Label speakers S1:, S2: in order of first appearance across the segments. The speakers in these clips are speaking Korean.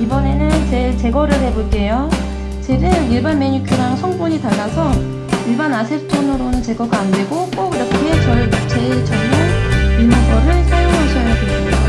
S1: 이번에는 젤 제거를 해볼게요. 젤은 일반 매니큐랑 성분이 달라서 일반 아세톤으로는 제거가 안되고 꼭 이렇게 젤, 젤 전용 리무버를 사용하셔야 됩니다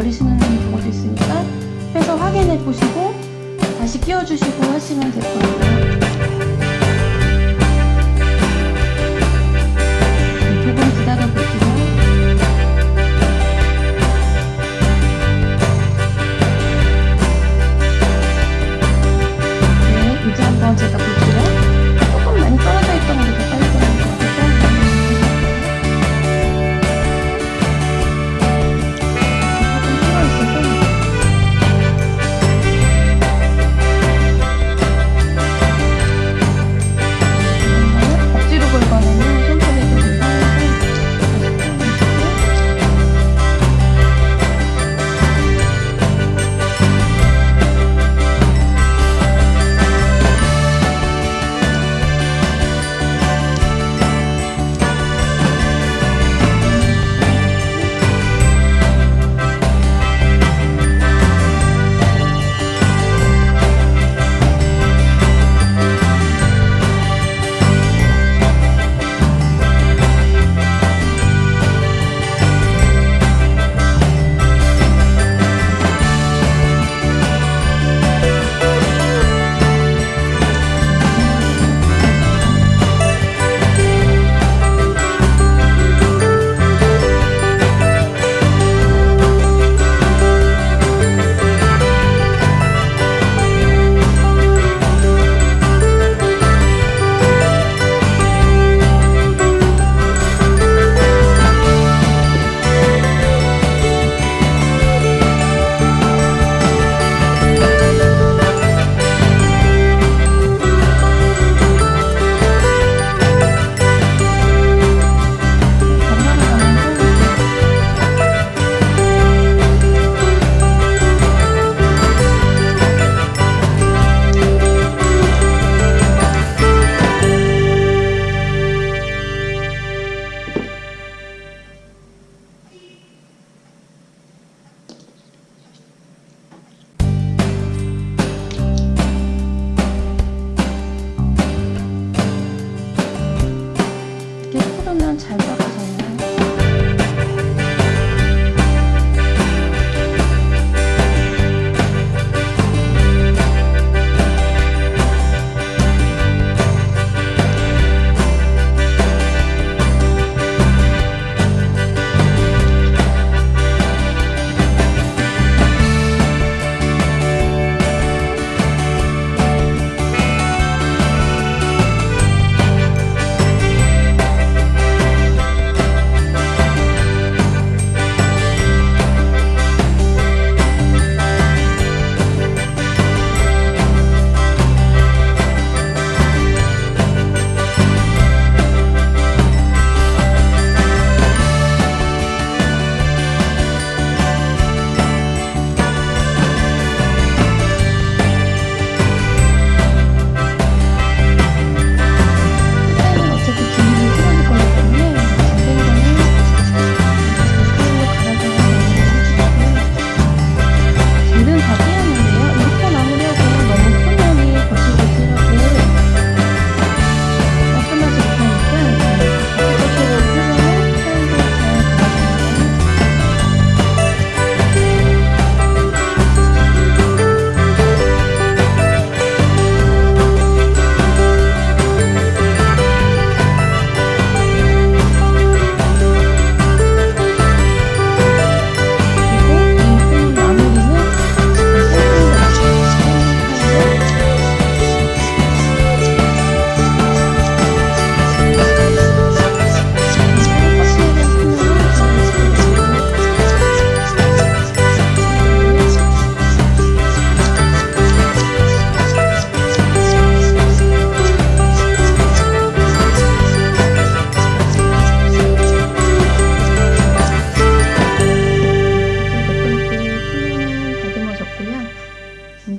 S1: 버리시는 분이 적을 수 있으니까 빼서 확인해 보시고 다시 끼워주시고 하시면 될 거예요.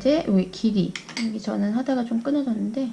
S1: 이제 위 길이. 여기 저는 하다가 좀 끊어졌는데